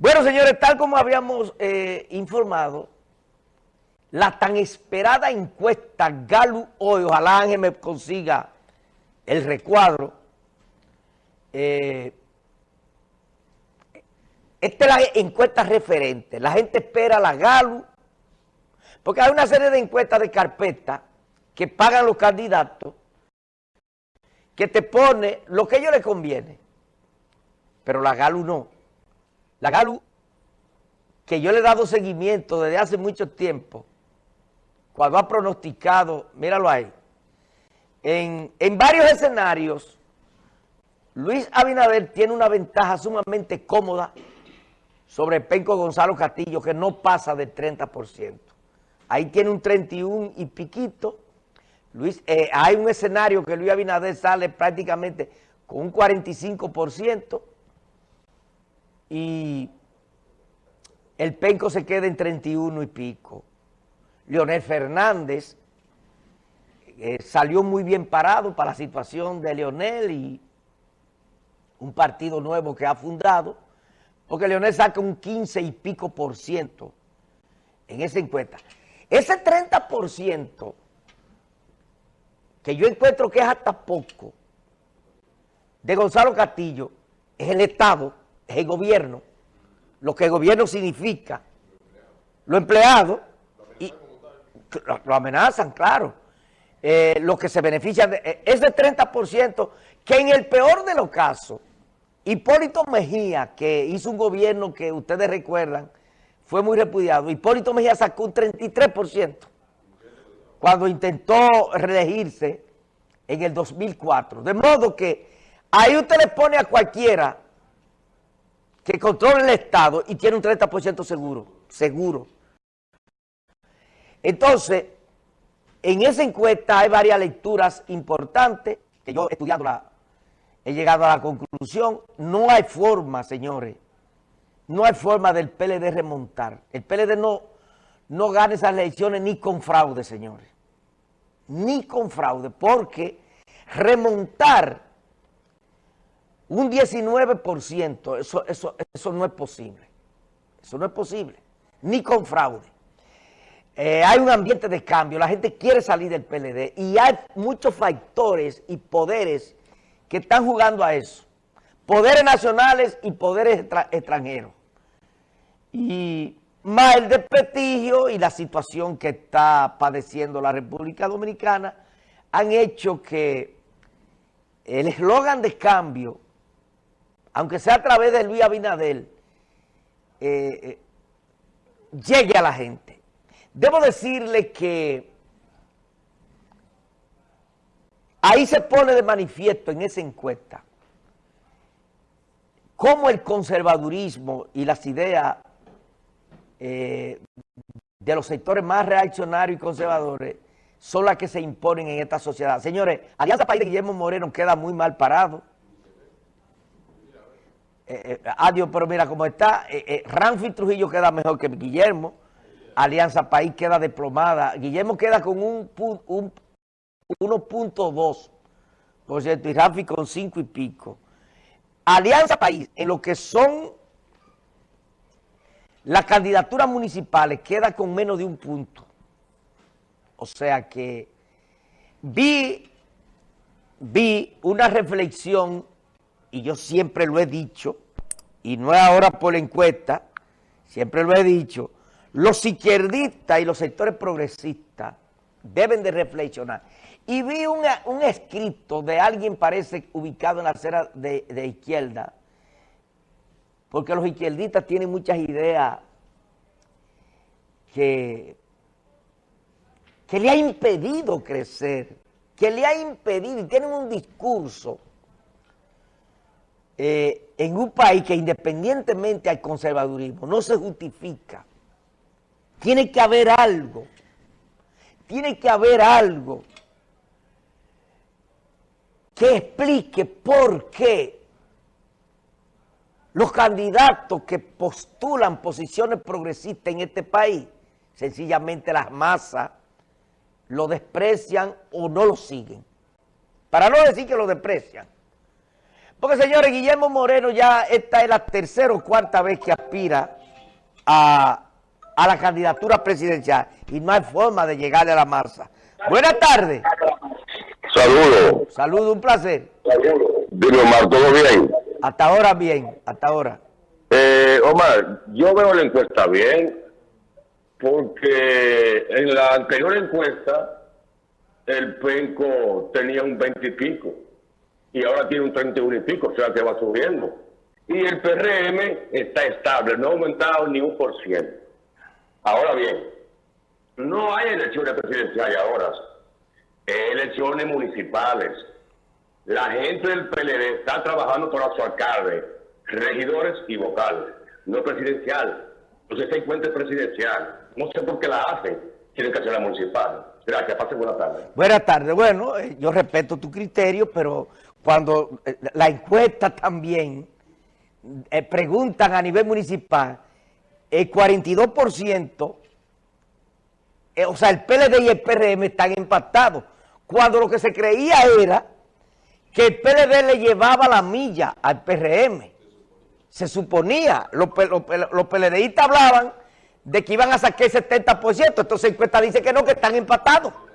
Bueno, señores, tal como habíamos eh, informado, la tan esperada encuesta Galu hoy, ojalá Ángel me consiga el recuadro, eh, esta es la encuesta referente, la gente espera la Galu, porque hay una serie de encuestas de carpeta que pagan los candidatos, que te pone lo que a ellos les conviene, pero la Galu no. La Galu, que yo le he dado seguimiento desde hace mucho tiempo, cuando ha pronosticado, míralo ahí, en, en varios escenarios, Luis Abinader tiene una ventaja sumamente cómoda sobre Penco Gonzalo Castillo, que no pasa del 30%. Ahí tiene un 31 y piquito. Luis, eh, hay un escenario que Luis Abinader sale prácticamente con un 45%, y el Penco se queda en 31 y pico. Leonel Fernández eh, salió muy bien parado para la situación de Leonel y un partido nuevo que ha fundado, porque Leonel saca un 15 y pico por ciento en esa encuesta. Ese 30 por ciento, que yo encuentro que es hasta poco, de Gonzalo Castillo, es el Estado, es el gobierno, lo que el gobierno significa, lo empleado, y lo, amenazan, claro, eh, lo que se beneficia de eh, ese 30% que en el peor de los casos, Hipólito Mejía, que hizo un gobierno que ustedes recuerdan, fue muy repudiado, Hipólito Mejía sacó un 33% cuando intentó reelegirse en el 2004. De modo que ahí usted le pone a cualquiera que controla el Estado y tiene un 30% seguro, seguro. Entonces, en esa encuesta hay varias lecturas importantes, que yo estudiando la, he llegado a la conclusión, no hay forma, señores, no hay forma del PLD remontar. El PLD no, no gana esas elecciones ni con fraude, señores, ni con fraude, porque remontar un 19%, eso, eso, eso no es posible. Eso no es posible, ni con fraude. Eh, hay un ambiente de cambio, la gente quiere salir del PLD y hay muchos factores y poderes que están jugando a eso. Poderes nacionales y poderes extranjeros. Y más el desprestigio y la situación que está padeciendo la República Dominicana han hecho que el eslogan de cambio aunque sea a través de Luis Abinadel, eh, eh, llegue a la gente. Debo decirle que ahí se pone de manifiesto en esa encuesta cómo el conservadurismo y las ideas eh, de los sectores más reaccionarios y conservadores son las que se imponen en esta sociedad. Señores, Alianza País de Guillermo Moreno queda muy mal parado. Eh, eh, adiós, pero mira cómo está. Eh, eh Ranfi Trujillo queda mejor que Guillermo. Alianza País queda desplomada. Guillermo queda con un, un 1.2, por cierto, y Ranfi con 5 y pico. Alianza País, en lo que son las candidaturas municipales, queda con menos de un punto. O sea que vi, vi una reflexión y yo siempre lo he dicho, y no es ahora por la encuesta, siempre lo he dicho, los izquierdistas y los sectores progresistas deben de reflexionar. Y vi un escrito de alguien, parece, ubicado en la acera de, de izquierda, porque los izquierdistas tienen muchas ideas que, que le ha impedido crecer, que le ha impedido, y tienen un discurso eh, en un país que independientemente al conservadurismo no se justifica, tiene que haber algo, tiene que haber algo que explique por qué los candidatos que postulan posiciones progresistas en este país, sencillamente las masas lo desprecian o no lo siguen. Para no decir que lo desprecian. Porque, señores, Guillermo Moreno ya esta es la tercera o cuarta vez que aspira a, a la candidatura presidencial y no hay forma de llegarle a la masa. Buenas tardes. Saludos. Saludos, un placer. Dime, Omar, ¿todo bien? Hasta ahora bien, hasta ahora. Eh, Omar, yo veo la encuesta bien, porque en la anterior encuesta el penco tenía un 20 y pico, y ahora tiene un 31 y pico, o sea que va subiendo. Y el PRM está estable, no ha aumentado ni un por ciento. Ahora bien, no hay elecciones presidenciales ahora, elecciones municipales. La gente del PLD está trabajando para su alcalde, regidores y vocales, no presidencial. Entonces se encuentra presidencial. No sé por qué la hacen. Tienen que hacer la municipal. Gracias, pase buena tarde. Buenas tardes. Bueno, eh, yo respeto tu criterio, pero cuando eh, la encuesta también eh, preguntan a nivel municipal, el 42%, eh, o sea, el PLD y el PRM están empatados, cuando lo que se creía era que el PLD le llevaba la milla al PRM. Se suponía, los, los PLDistas hablaban de que iban a sacar el 70%, entonces la encuesta dice que no, que están empatados.